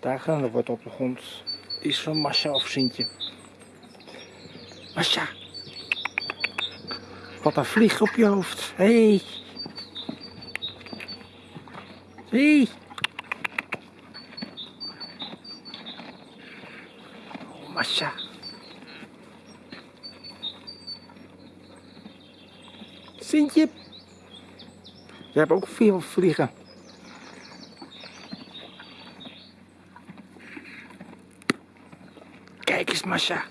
Daar gaan er wordt op de grond. Is van Masha of Sintje. Masha. Wat een vlieg op je hoofd. Hé. Hey. Hey. Oh. Sintje. Je hebt ook veel vliegen. Kijk eens, Masha.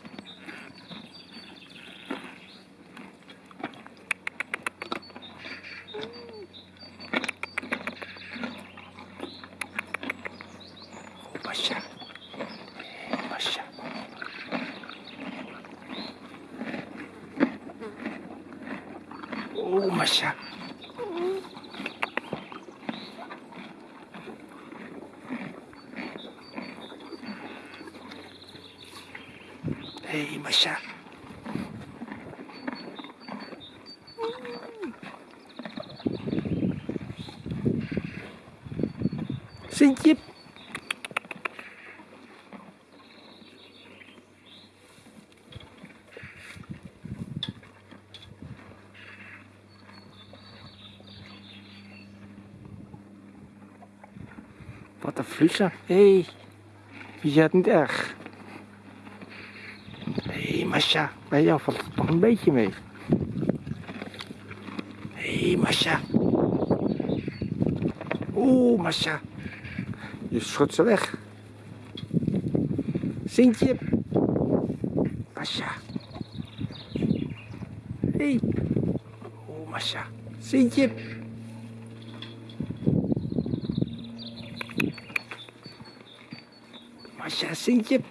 Oh, Masha. Wat een vlieger. Hé, hey, je het niet erg. Hé, hey, Masha, bij jou valt het een beetje mee. Hé, hey, Masha. Oeh, Masha. Je schudt ze weg. Sintje. Masha. Hé. Hey. Oeh, Masha. Sintje. Masha, Sintje.